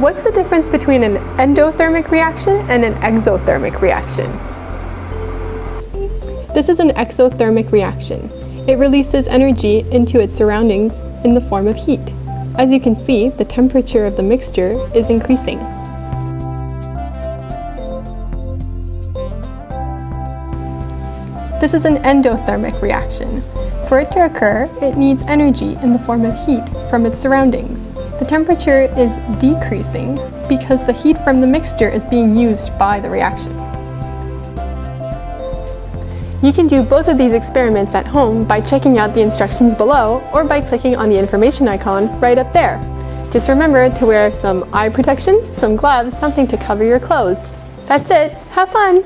what's the difference between an endothermic reaction and an exothermic reaction? This is an exothermic reaction. It releases energy into its surroundings in the form of heat. As you can see, the temperature of the mixture is increasing. This is an endothermic reaction. For it to occur, it needs energy in the form of heat from its surroundings. The temperature is decreasing because the heat from the mixture is being used by the reaction. You can do both of these experiments at home by checking out the instructions below or by clicking on the information icon right up there. Just remember to wear some eye protection, some gloves, something to cover your clothes. That's it. Have fun!